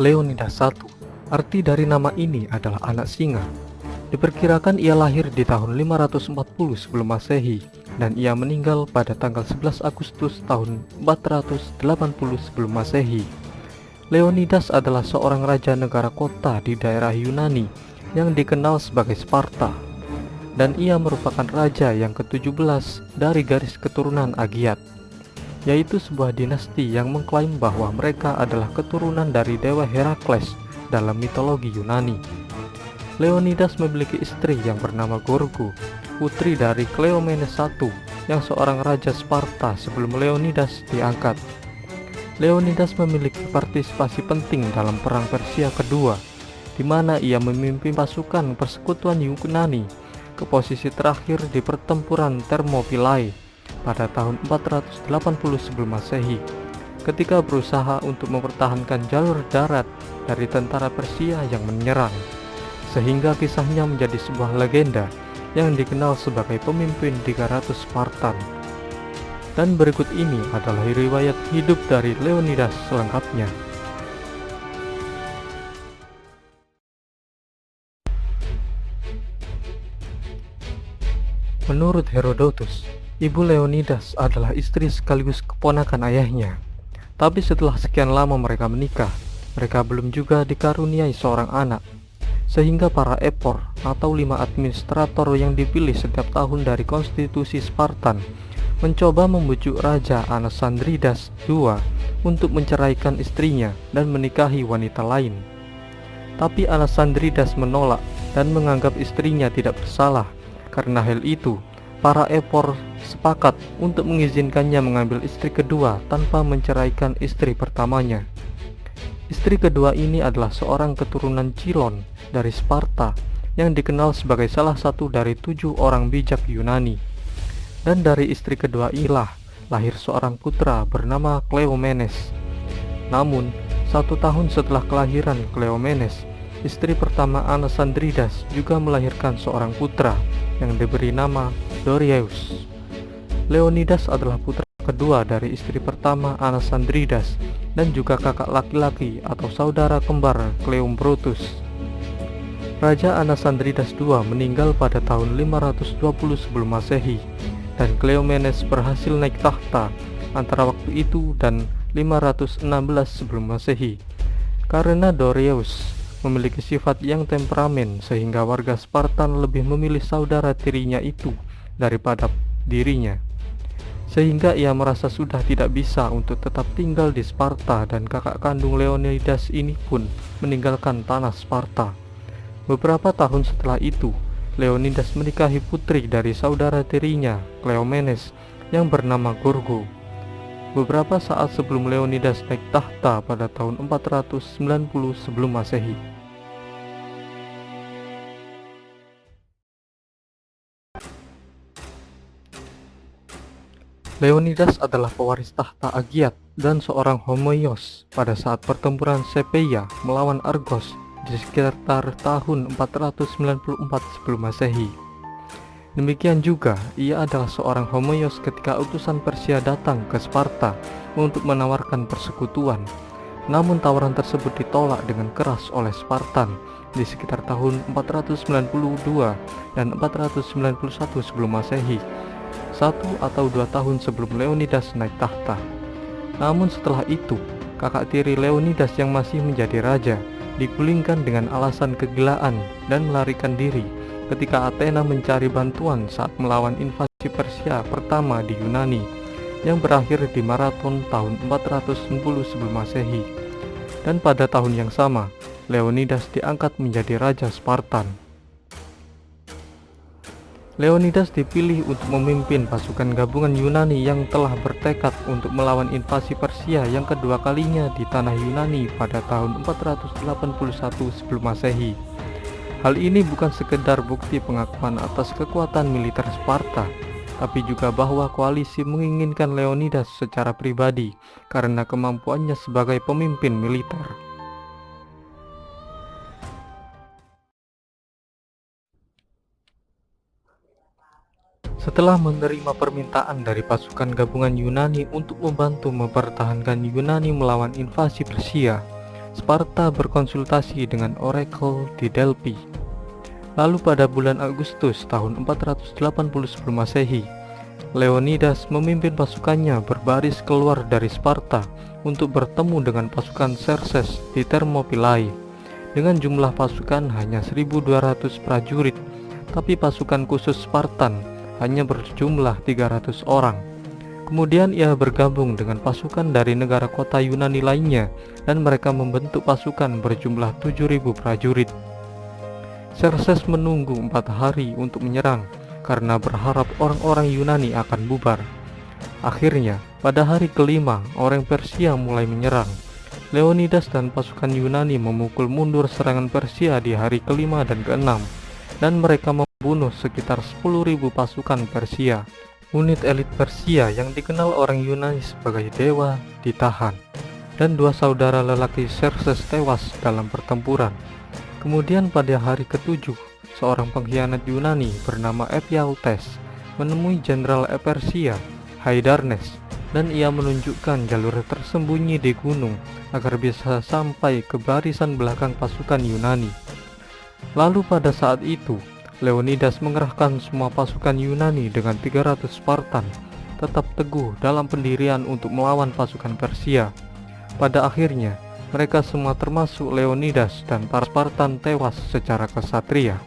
Leonidas I. Arti dari nama ini adalah anak singa. Diperkirakan ia lahir di tahun 540 sebelum masehi dan ia meninggal pada tanggal 11 Agustus tahun 480 sebelum masehi. Leonidas adalah seorang raja negara kota di daerah Yunani yang dikenal sebagai Sparta dan ia merupakan raja yang ke-17 dari garis keturunan Agiat yaitu sebuah dinasti yang mengklaim bahwa mereka adalah keturunan dari dewa Herakles dalam mitologi Yunani. Leonidas memiliki istri yang bernama Gorgo, putri dari Cleomenes I yang seorang raja Sparta sebelum Leonidas diangkat. Leonidas memiliki partisipasi penting dalam Perang Persia kedua, di mana ia memimpin pasukan persekutuan Yunani ke posisi terakhir di pertempuran Thermopylae pada tahun 480 sebelum masehi ketika berusaha untuk mempertahankan jalur darat dari tentara Persia yang menyerang sehingga kisahnya menjadi sebuah legenda yang dikenal sebagai pemimpin 300 Spartan. Dan berikut ini adalah riwayat hidup dari Leonidas selengkapnya. Menurut Herodotus, Ibu Leonidas adalah istri sekaligus keponakan ayahnya. Tapi setelah sekian lama mereka menikah, mereka belum juga dikaruniai seorang anak. Sehingga para epor atau lima administrator yang dipilih setiap tahun dari konstitusi Spartan mencoba membujuk Raja Anasandridas II untuk menceraikan istrinya dan menikahi wanita lain. Tapi Anasandridas menolak dan menganggap istrinya tidak bersalah. Karena hal itu, para epor sepakat untuk mengizinkannya mengambil istri kedua tanpa menceraikan istri pertamanya. Istri kedua ini adalah seorang keturunan Cilon dari Sparta yang dikenal sebagai salah satu dari tujuh orang bijak Yunani. Dan dari istri kedua inilah lahir seorang putra bernama Cleomenes. Namun, satu tahun setelah kelahiran Cleomenes, istri pertama Anasandridas juga melahirkan seorang putra yang diberi nama Dorieus. Leonidas adalah putra kedua dari istri pertama Anasandridas dan juga kakak laki-laki atau saudara kembar Cleombrotus. Raja Anasandridas II meninggal pada tahun 520 sebelum masehi dan Cleomenes berhasil naik tahta antara waktu itu dan 516 sebelum masehi. Karena Dorieus memiliki sifat yang temperamen sehingga warga Spartan lebih memilih saudara tirinya itu daripada dirinya. Sehingga ia merasa sudah tidak bisa untuk tetap tinggal di Sparta dan kakak kandung Leonidas ini pun meninggalkan tanah Sparta. Beberapa tahun setelah itu, Leonidas menikahi putri dari saudara tirinya, Cleomenes, yang bernama Gorgo. Beberapa saat sebelum Leonidas naik tahta pada tahun 490 sebelum masehi. Leonidas adalah pewaris tahta Agiat dan seorang homoios pada saat pertempuran Sepeia melawan Argos di sekitar tahun 494 sebelum masehi. Demikian juga, ia adalah seorang homoios ketika utusan Persia datang ke Sparta untuk menawarkan persekutuan. Namun tawaran tersebut ditolak dengan keras oleh Spartan di sekitar tahun 492 dan 491 sebelum masehi satu atau dua tahun sebelum Leonidas naik tahta. Namun setelah itu, kakak tiri Leonidas yang masih menjadi raja digulingkan dengan alasan kegilaan dan melarikan diri ketika Athena mencari bantuan saat melawan invasi Persia pertama di Yunani yang berakhir di maraton tahun 410 sebelum masehi. Dan pada tahun yang sama, Leonidas diangkat menjadi raja Spartan. Leonidas dipilih untuk memimpin pasukan gabungan Yunani yang telah bertekad untuk melawan invasi Persia yang kedua kalinya di tanah Yunani pada tahun 481 sebelum masehi. Hal ini bukan sekedar bukti pengakuan atas kekuatan militer Sparta, tapi juga bahwa koalisi menginginkan Leonidas secara pribadi karena kemampuannya sebagai pemimpin militer. Setelah menerima permintaan dari pasukan gabungan Yunani untuk membantu mempertahankan Yunani melawan invasi Persia, Sparta berkonsultasi dengan Oracle di Delphi. Lalu pada bulan Agustus tahun 480 sebelum masehi, Leonidas memimpin pasukannya berbaris keluar dari Sparta untuk bertemu dengan pasukan Xerxes di Thermopylae. Dengan jumlah pasukan hanya 1200 prajurit, tapi pasukan khusus Spartan hanya berjumlah 300 orang. Kemudian ia bergabung dengan pasukan dari negara kota Yunani lainnya dan mereka membentuk pasukan berjumlah 7000 prajurit. Xerxes menunggu empat hari untuk menyerang karena berharap orang-orang Yunani akan bubar. Akhirnya, pada hari kelima, orang Persia mulai menyerang. Leonidas dan pasukan Yunani memukul mundur serangan Persia di hari kelima dan keenam, dan mereka membunuh sekitar 10.000 pasukan Persia. Unit elit Persia yang dikenal orang Yunani sebagai dewa ditahan, dan dua saudara lelaki Xerxes tewas dalam pertempuran. Kemudian pada hari ketujuh, seorang pengkhianat Yunani bernama Ephialtes menemui Jenderal Persia Haidarnes dan ia menunjukkan jalur tersembunyi di gunung agar bisa sampai ke barisan belakang pasukan Yunani. Lalu pada saat itu, Leonidas mengerahkan semua pasukan Yunani dengan 300 Spartan tetap teguh dalam pendirian untuk melawan pasukan Persia. Pada akhirnya, mereka semua termasuk Leonidas dan para Spartan tewas secara kesatria.